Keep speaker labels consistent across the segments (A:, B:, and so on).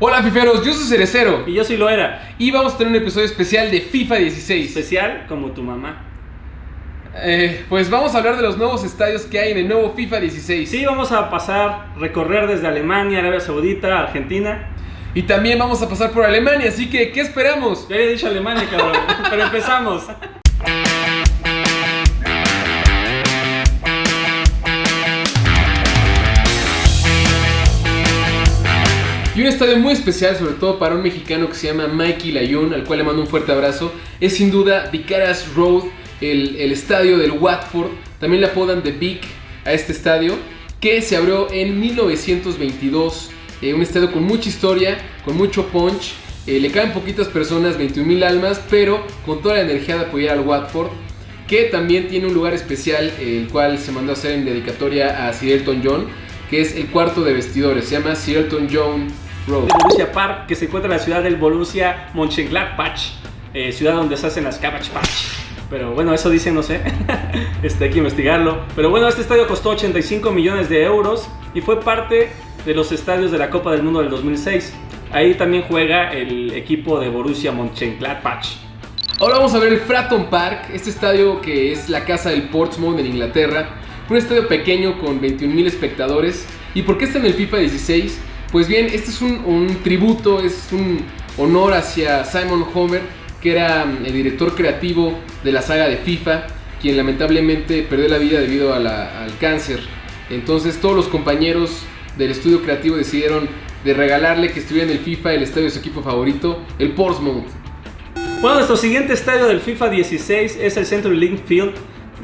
A: Hola fiferos, yo soy Cerecero
B: Y yo soy Loera.
A: y vamos a tener un episodio especial de FIFA 16.
B: Especial como tu mamá.
A: Eh, pues vamos a hablar de los nuevos estadios que hay en el nuevo FIFA 16.
B: Sí, vamos a pasar, recorrer desde Alemania, Arabia Saudita, Argentina.
A: Y también vamos a pasar por Alemania, así que ¿qué esperamos?
B: Ya había dicho Alemania, cabrón. Pero empezamos.
A: Y un estadio muy especial, sobre todo para un mexicano que se llama Mikey Layun, al cual le mando un fuerte abrazo, es sin duda Vicaras Road, el, el estadio del Watford. También le apodan The Big a este estadio, que se abrió en 1922. Eh, un estadio con mucha historia, con mucho punch. Eh, le caen poquitas personas, 21 mil almas, pero con toda la energía de apoyar al Watford. Que también tiene un lugar especial, el cual se mandó a hacer en dedicatoria a Sir Elton John, que es el cuarto de vestidores. Se llama Sir Elton John Road.
B: El Borussia Park, que se encuentra en la ciudad del Borussia Mönchengladbach, eh, ciudad donde se hacen las Cabbage Patch. Pero bueno, eso dice, no sé. este, hay que investigarlo. Pero bueno, este estadio costó 85 millones de euros y fue parte de los estadios de la Copa del Mundo del 2006. Ahí también juega el equipo de Borussia Mönchengladbach.
A: Ahora vamos a ver el Fratton Park, este estadio que es la casa del Portsmouth en Inglaterra. Un estadio pequeño con 21.000 espectadores. ¿Y por qué está en el FIFA 16? Pues bien, este es un, tributo, es un honor hacia Simon Homer, que era mm, el director creativo de la saga de FIFA, quien lamentablemente perdió la vida debido al cáncer. Entonces todos los compañeros del estudio creativo decidieron de regalarle que estuviera en el FIFA el estadio de su equipo favorito, el Portsmouth.
B: Bueno, nuestro siguiente estadio del FIFA 16 es el Century Link Field.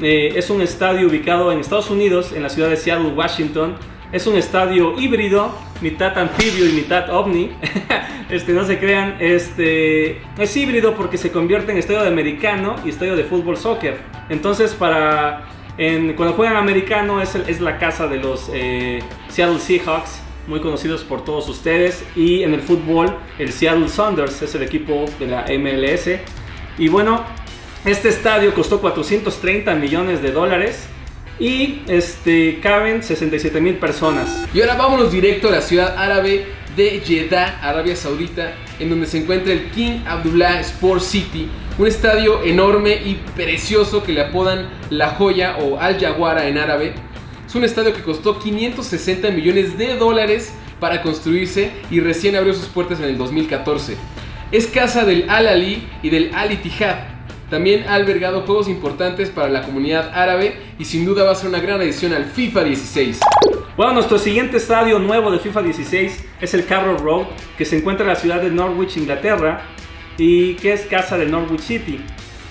B: Eh, es un estadio ubicado en Estados Unidos, en la ciudad de Seattle, Washington. Es un estadio híbrido, mitad anfibio y mitad ovni. este, no se crean, este, es híbrido porque se convierte en estadio de americano y estadio de fútbol soccer. Entonces, para en- cuando juegan americano es, el- es la casa de los eh, Seattle Seahawks, muy conocidos por todos ustedes. Y en el fútbol, el Seattle Sounders es el equipo de la MLS. Y bueno, este estadio costó 430 millones de dólares y este, caben 67 mil personas.
A: Y ahora vámonos directo a la ciudad árabe de Jeddah, Arabia Saudita, en donde se encuentra el King Abdullah Sport City, un estadio enorme y precioso que le apodan La Joya o Al Jaguara en árabe. Es un estadio que costó 560 millones de dólares para construirse y recién abrió sus puertas en el 2014. Es casa del Al Ali y del Al Ittihad. También ha albergado juegos importantes para la comunidad árabe y sin duda va a ser una gran adición al FIFA 16.
B: Bueno, nuestro siguiente estadio nuevo de FIFA 16 es el Carroll Road, que se encuentra en la ciudad de Norwich, Inglaterra, y que es casa del Norwich City.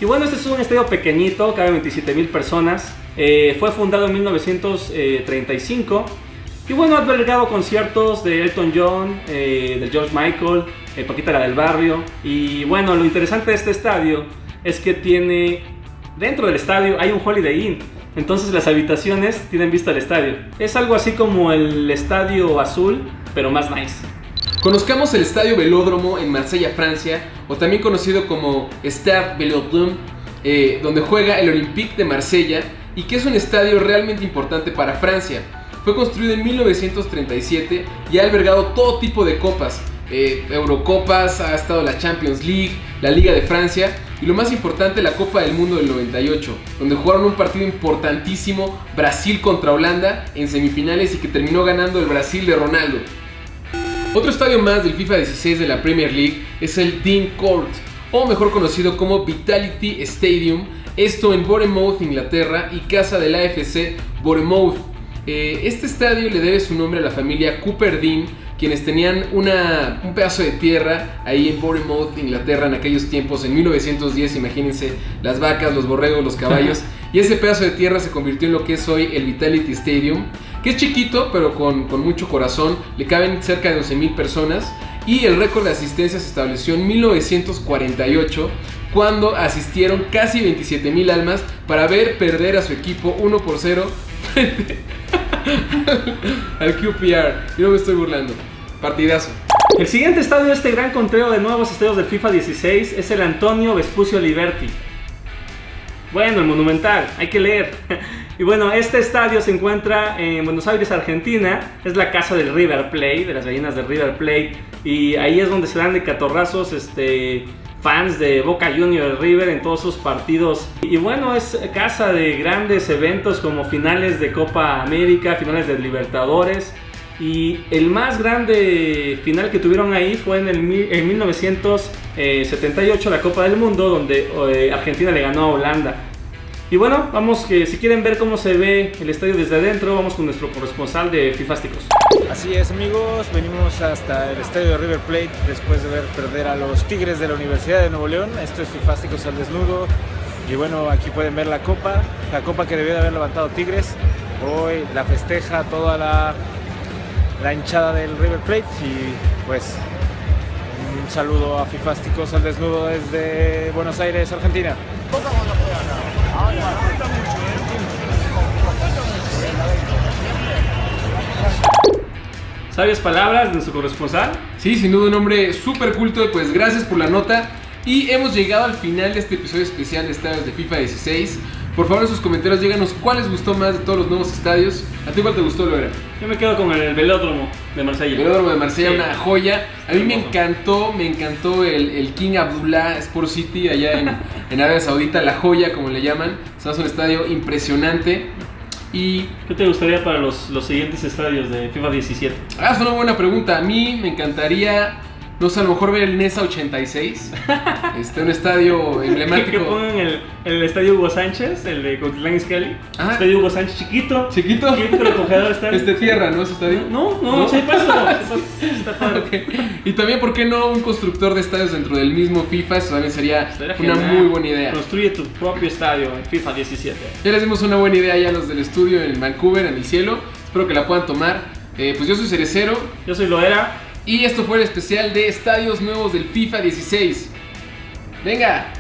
B: Y bueno, este es un estadio pequeñito, cabe 27 mil personas. Eh, fue fundado en 1935. Y bueno, ha albergado conciertos de Elton John, eh, de George Michael, eh, Paquita la del Barrio. Y bueno, lo interesante de este estadio es que tiene, dentro del estadio hay un Holiday Inn. Entonces las habitaciones tienen vista al estadio. Es algo así como el estadio azul, pero más nice.
A: Conozcamos el Estadio Velódromo en Marsella, Francia, o también conocido como Stade Velodrome, eh, donde juega el Olympique de Marsella y que es un estadio realmente importante para Francia. Fue construido en 1937 y ha albergado todo tipo de copas, eh, Eurocopas, ha estado la Champions League, la Liga de Francia y lo más importante la Copa del Mundo del 98, donde jugaron un partido importantísimo Brasil contra Holanda en semifinales y que terminó ganando el Brasil de Ronaldo. Otro estadio más del FIFA 16 de la Premier League es el Dean Court, o mejor conocido como Vitality Stadium, esto en Bournemouth, Inglaterra, y casa del AFC Bournemouth. Eh, este estadio le debe su nombre a la familia Cooper Dean, quienes tenían una- un pedazo de tierra ahí en Bournemouth, Inglaterra, en aquellos tiempos, en 1910, imagínense, las vacas, los borregos, los caballos, y ese pedazo de tierra se convirtió en lo que es hoy el Vitality Stadium, que es chiquito, pero con, con mucho corazón, le caben cerca de 12.000 personas, y el récord de asistencia se estableció en 1948, cuando asistieron casi 27.000 almas para ver perder a su equipo 1 por 0 frente al QPR. Y no me estoy burlando. Partidazo.
B: El siguiente estadio de este gran conteo de nuevos estadios del FIFA 16 es el Antonio Vespucio Liberty. Bueno, el Monumental, hay que leer. Y bueno, este estadio se encuentra en Buenos Aires, Argentina. Es la casa del River Plate, de las gallinas del River Plate. Y ahí es donde se dan de catorrazos este, fans de Boca Junior River en todos sus partidos. Y bueno, es casa de grandes eventos como finales de Copa América, finales de Libertadores. Y el más grande final que tuvieron ahí fue en, el, en 1978, la Copa del Mundo, donde eh, Argentina le ganó a Holanda. Y bueno, vamos que si quieren ver cómo se ve el estadio desde adentro, vamos con nuestro corresponsal de Fifásticos.
C: Así es amigos, venimos hasta el estadio de River Plate después de ver perder a los Tigres de la Universidad de Nuevo León. Esto es Fifásticos al desnudo. Y bueno, aquí pueden ver la copa, la copa que debió de haber levantado Tigres. Hoy la festeja toda la la hinchada del River Plate y pues un saludo a Fifásticos al desnudo desde Buenos Aires, Argentina.
B: ¿Sabes palabras de su corresponsal?
A: Sí, sin duda un hombre súper culto, pues gracias por la nota. Y hemos llegado al final de este episodio especial de Estadios de FIFA 16. Por favor, en sus comentarios díganos cuál les gustó más de todos los nuevos estadios. ¿A ti cuál te gustó, Loera?
B: Yo me quedo con el velódromo de Marsella.
A: El velódromo de Marsella, una joya. A mí me encantó, me encantó el, King Abdullah Sport City allá en, en, Arabia Saudita, la joya como le llaman. Es un estadio impresionante.
B: ¿Y qué te gustaría para los, los siguientes estadios de FIFA 17?
A: Ah, es una buena pregunta. A mí me encantaría no sé, a lo mejor ver el NESA 86. este, un estadio emblemático.
B: que pongan el, el estadio Hugo Sánchez, el de Cotitlán Iscali. Ah. Estadio Hugo Sánchez chiquito.
A: Chiquito.
B: Chiquito, recogedor está.
A: Es de tierra, ¿no? Ese estadio.
B: No, no, no, sí paso.
A: está padre. Y también, ¿por qué no un constructor de estadios dentro del mismo FIFA? Eso también sería una muy buena idea.
B: Construye tu propio estadio en FIFA 17.
A: Ya les dimos una buena idea ya a los del estudio en Vancouver, en el cielo. Espero que la puedan tomar. Eh, pues yo soy Cerecero.
B: Yo soy Loera.
A: Y esto fue el especial de estadios nuevos del FIFA 16. Venga,